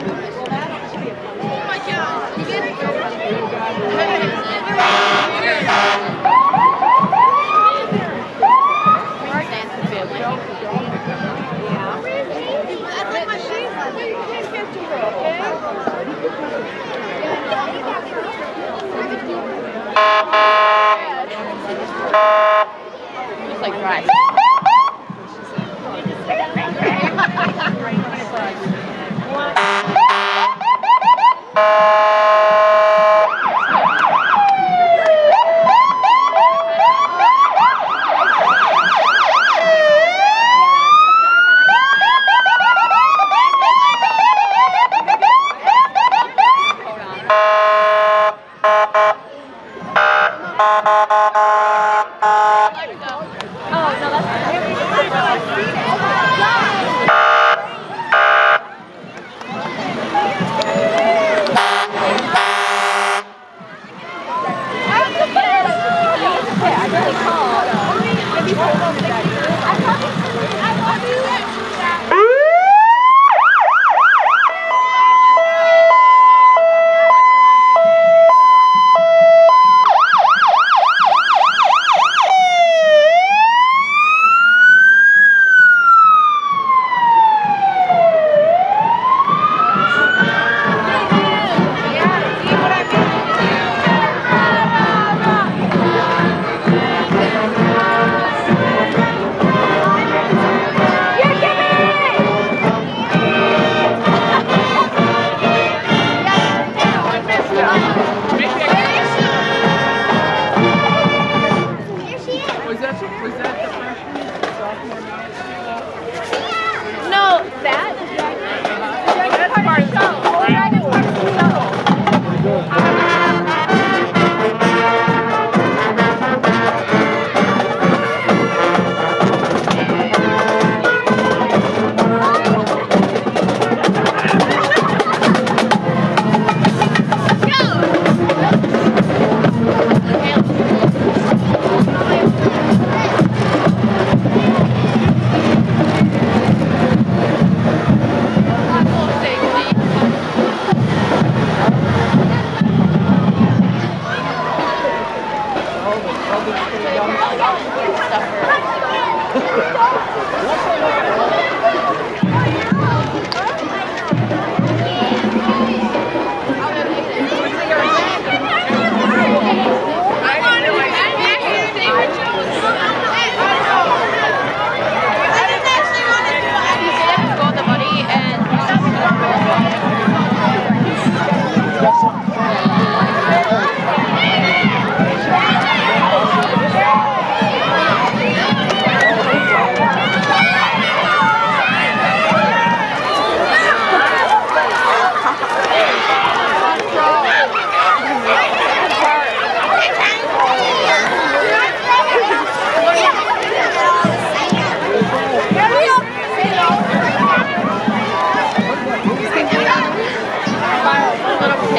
Yeah.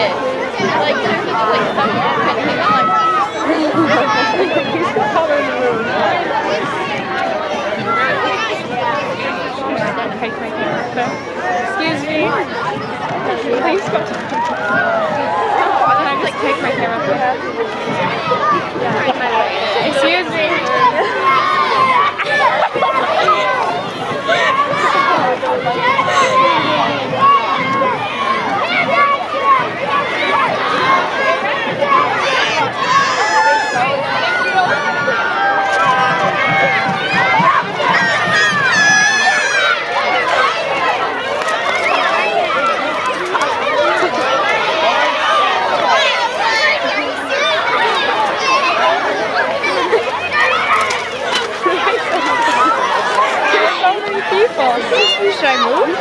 Little kid. Like, he's like, like, Excuse me. Please go. Can I just take my camera? Excuse me. So many people. Should I move?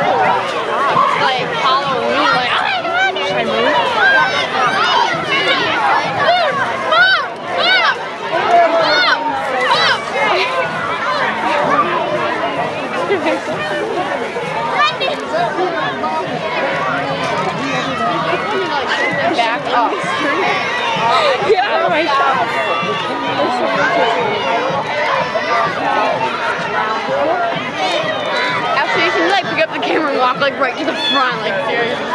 like Halloween. Like, oh my god, Should I move? Back up. Get out of my shop. Actually, you can like pick up the camera and walk like right to the front, like seriously.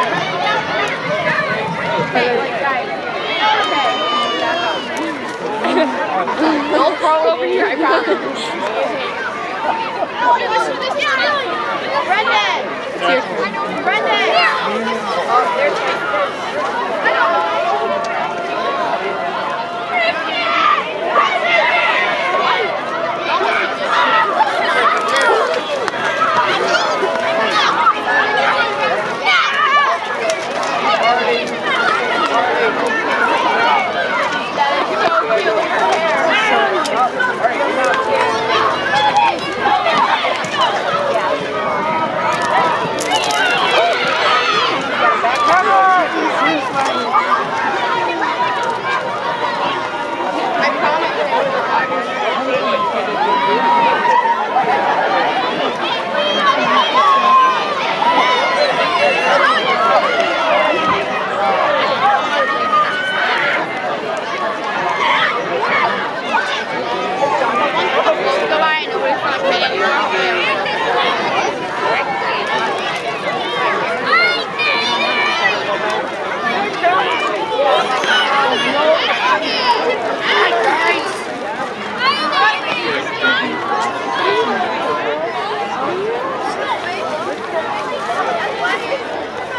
Don't throw over here, I promise. Brendan! Brendan!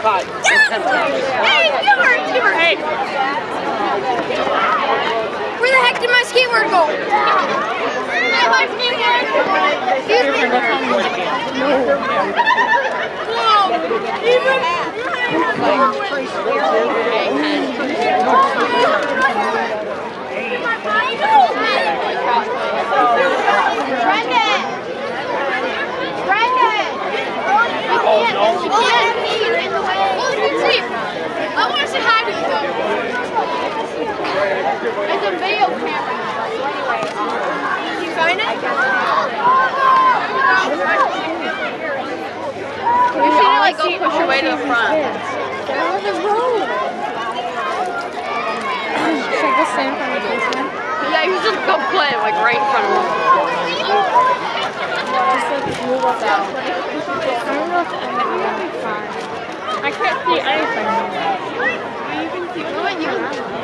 Where the heck did my skateboard go? Hey, my skateboard! Excuse me? Brendan! Brendan! You can't, you can't be in the way. Well, you can see. I want to say hi to you though. It's a video camera. So anyway, um, you find it? You should like go push your way to the front. Should I go stand in front of the basement? Yeah, you should just go play like right in front of them. Just like move up down. I don't know if the end will be fine. I can't see anything. You can see What you?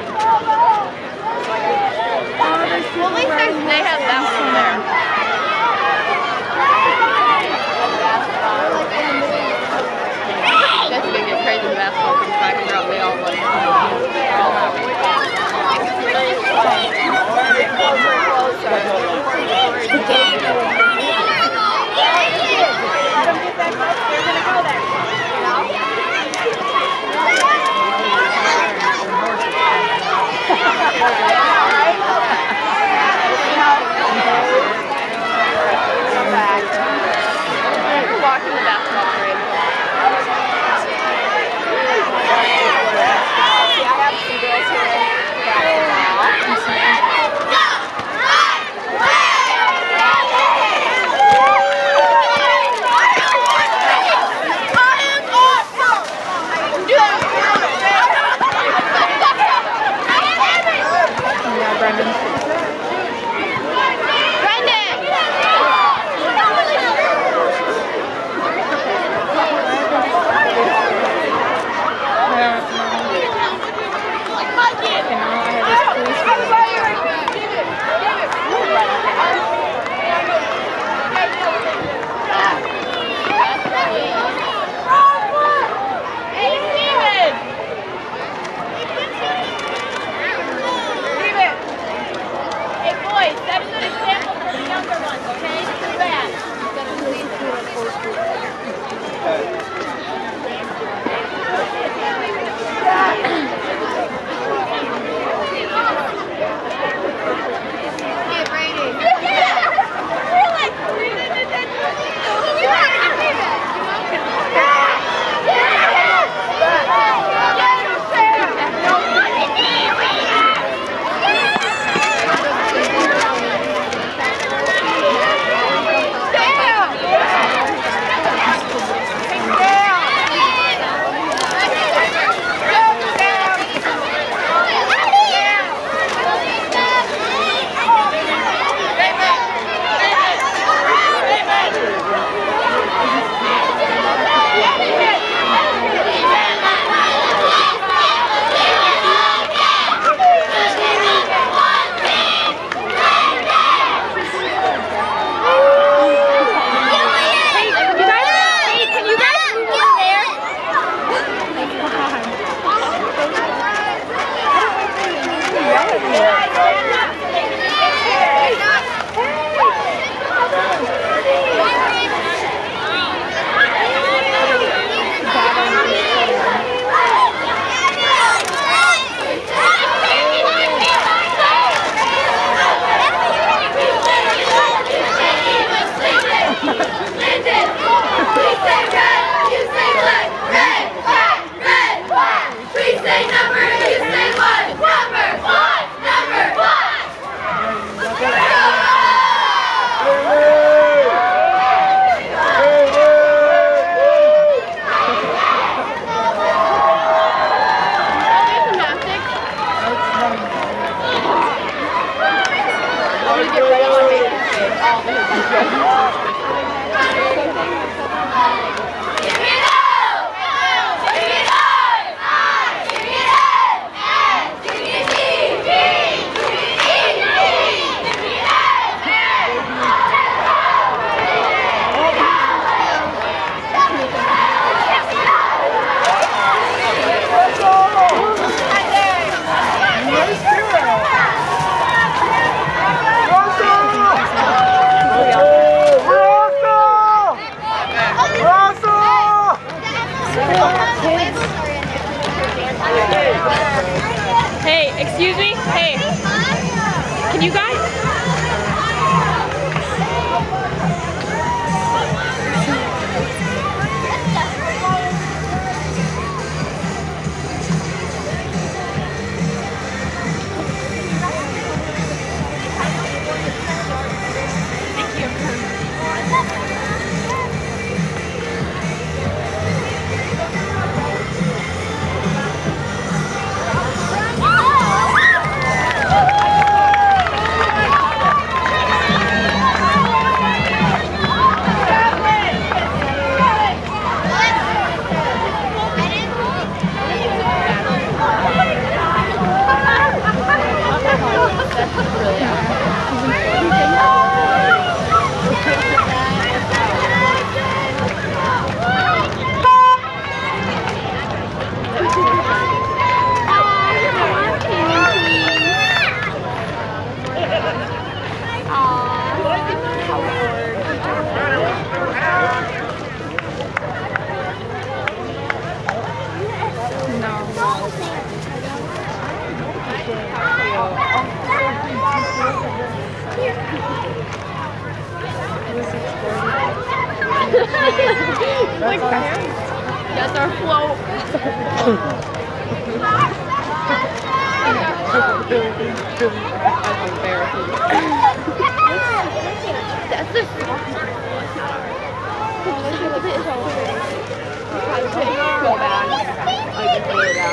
que fuéramos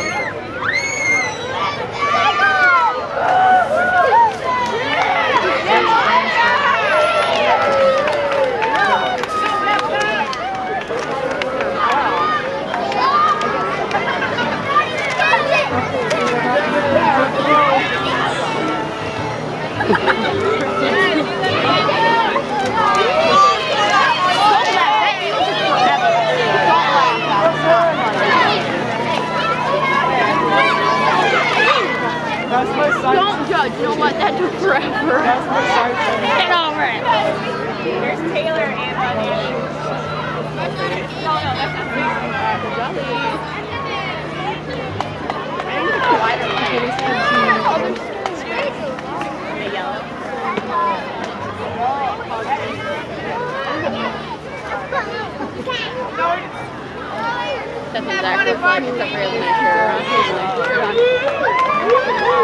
put it down. That's my son. Don't judge. You know what? That took forever. That's my son. Get over it. There's Taylor and Bunny. No, no, that's not That's exactly what except for